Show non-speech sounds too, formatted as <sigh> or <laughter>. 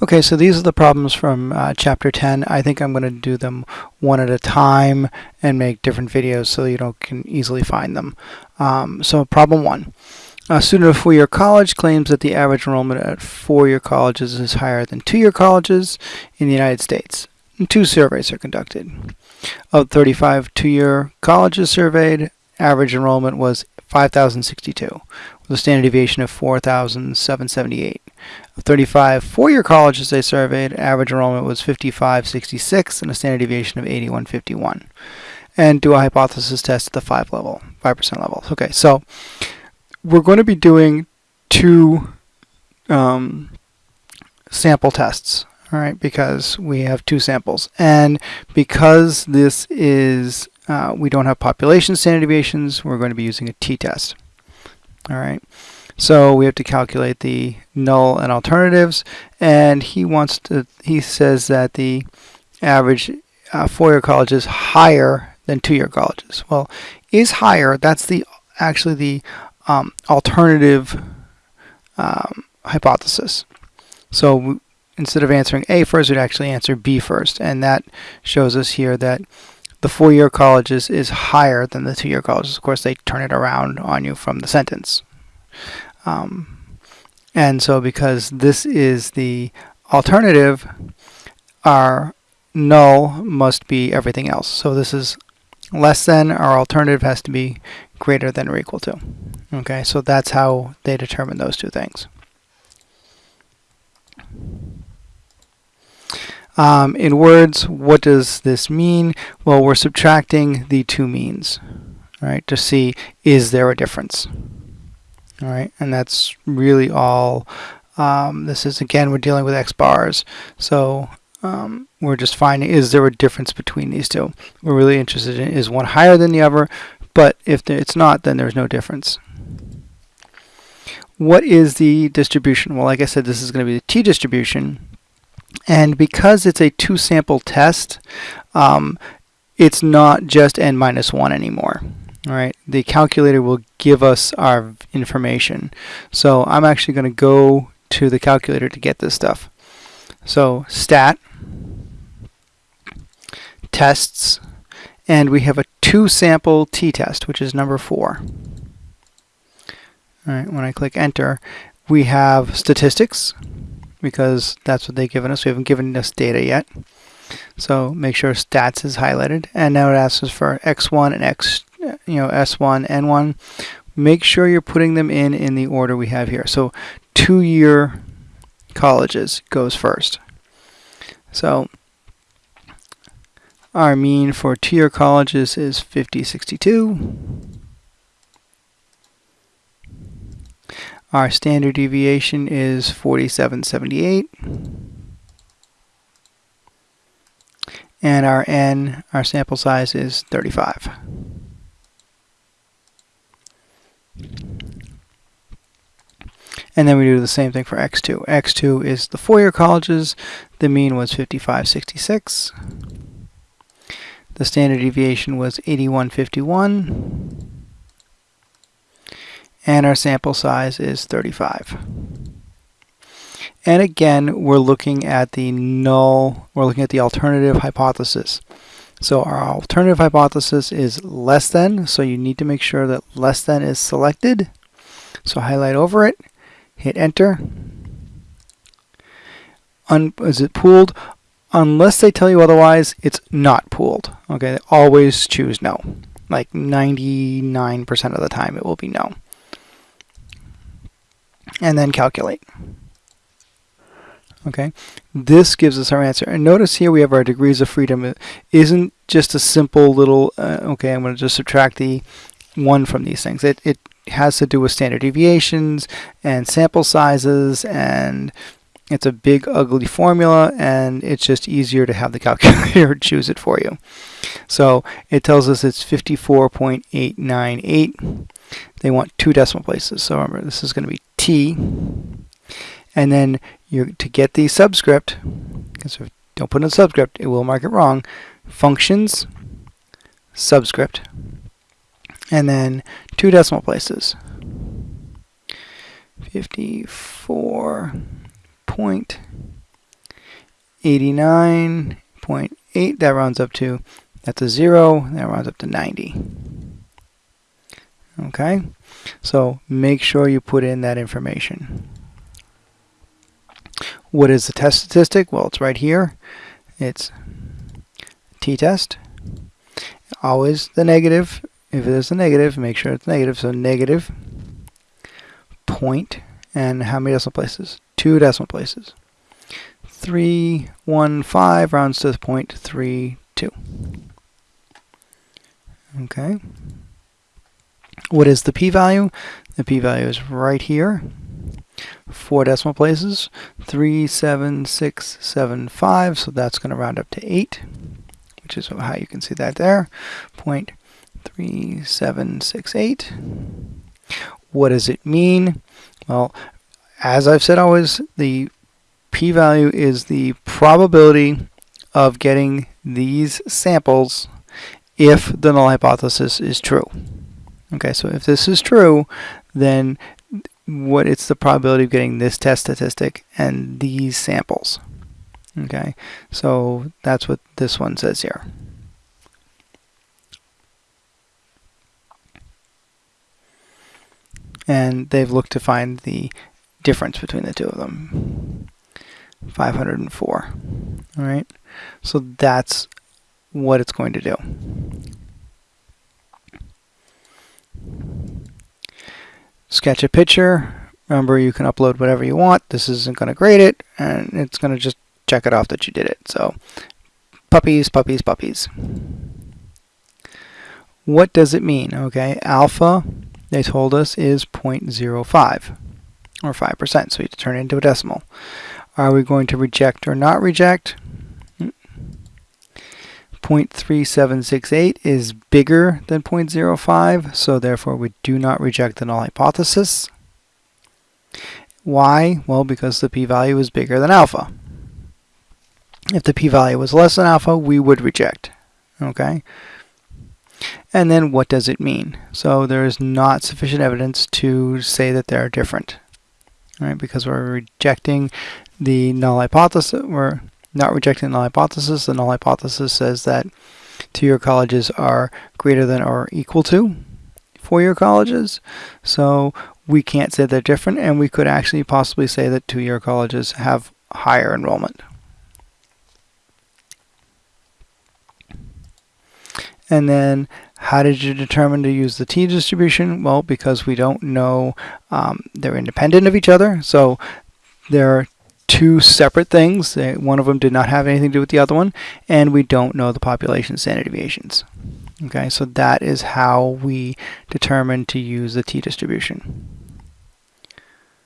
Okay, so these are the problems from uh, chapter 10. I think I'm going to do them one at a time and make different videos so you know, can easily find them. Um, so problem one. A student of four-year college claims that the average enrollment at four-year colleges is higher than two-year colleges in the United States. And two surveys are conducted. Of 35 two-year colleges surveyed, average enrollment was 5,062 with a standard deviation of 4,778. Of 35 four-year colleges they surveyed, average enrollment was 5566 and a standard deviation of 8151. And do a hypothesis test at the 5 level, 5% level. Okay, so we're going to be doing two um, sample tests, all right, because we have two samples. And because this is, uh, we don't have population standard deviations, we're going to be using a t-test. All right. So we have to calculate the null and alternatives, and he wants to. He says that the average uh, four-year college is higher than two-year colleges. Well, is higher. That's the actually the um, alternative um, hypothesis. So instead of answering A first, we'd actually answer B first, and that shows us here that the four-year colleges is higher than the two-year colleges. Of course, they turn it around on you from the sentence. Um, and so because this is the alternative, our null must be everything else. So this is less than, our alternative has to be greater than or equal to. Okay, so that's how they determine those two things. Um, in words, what does this mean? Well, we're subtracting the two means, right, to see is there a difference. All right, and that's really all. Um, this is again, we're dealing with x bars, so um, we're just finding is there a difference between these two. We're really interested in is one higher than the other, but if it's not, then there's no difference. What is the distribution? Well, like I said, this is going to be the t-distribution. And because it's a two sample test, um, it's not just n minus 1 anymore. All right, the calculator will give us our information. So I'm actually going to go to the calculator to get this stuff. So stat, tests, and we have a two sample t-test, which is number 4. All right, when I click enter, we have statistics, because that's what they've given us. We haven't given us data yet. So make sure stats is highlighted. And now it asks us for x1 and x, you know, s1, n1. Make sure you're putting them in in the order we have here. So two-year colleges goes first. So our mean for two-year colleges is 5062. Our standard deviation is 4778. And our n, our sample size is 35. And then we do the same thing for x2. x2 is the four-year colleges. The mean was 5566. The standard deviation was 8151 and our sample size is 35. And again, we're looking at the null, we're looking at the alternative hypothesis. So our alternative hypothesis is less than, so you need to make sure that less than is selected. So highlight over it, hit enter. Un is it pooled? Unless they tell you otherwise, it's not pooled. Okay, always choose no. Like 99% of the time it will be no and then calculate. Okay, this gives us our answer. And notice here we have our degrees of freedom. It isn't just a simple little, uh, okay, I'm going to just subtract the 1 from these things. It, it has to do with standard deviations and sample sizes and it's a big ugly formula and it's just easier to have the calculator <laughs> choose it for you. So it tells us it's 54.898. They want two decimal places. So remember this is going to be T and then you to get the subscript because if don't put in a subscript it will mark it wrong functions subscript and then two decimal places 54 point 89.8, that rounds up to, that's a 0, that rounds up to 90. Okay, so make sure you put in that information. What is the test statistic? Well, it's right here. It's t-test. Always the negative. If it is a negative, make sure it's negative. So negative point and how many decimal places? Two decimal places. 315 rounds to 0.32. Okay. What is the p-value? The p-value is right here. Four decimal places, 37675, so that's going to round up to 8, which is how you can see that there, 0.3768. What does it mean? Well, as I've said always, the p-value is the probability of getting these samples if the null hypothesis is true. Okay, so if this is true, then what it's the probability of getting this test statistic and these samples. Okay, so that's what this one says here. And they've looked to find the difference between the two of them. 504. All right, so that's what it's going to do. sketch a picture. Remember, you can upload whatever you want. This isn't going to grade it, and it's going to just check it off that you did it. So, puppies, puppies, puppies. What does it mean? Okay, alpha, they told us, is 0.05, or 5%, so we turn it into a decimal. Are we going to reject or not reject? 0.3768 is bigger than 0.05, so therefore we do not reject the null hypothesis. Why? Well, because the p-value is bigger than alpha. If the p-value was less than alpha, we would reject. Okay? And then what does it mean? So there is not sufficient evidence to say that they're different. Right? Because we're rejecting the null hypothesis. We're not rejecting the null hypothesis. The null hypothesis says that two-year colleges are greater than or equal to four-year colleges. So we can't say they're different, and we could actually possibly say that two-year colleges have higher enrollment. And then how did you determine to use the t-distribution? Well, because we don't know um, they're independent of each other. So there are two separate things. One of them did not have anything to do with the other one, and we don't know the population standard deviations. Okay, so that is how we determine to use the t-distribution.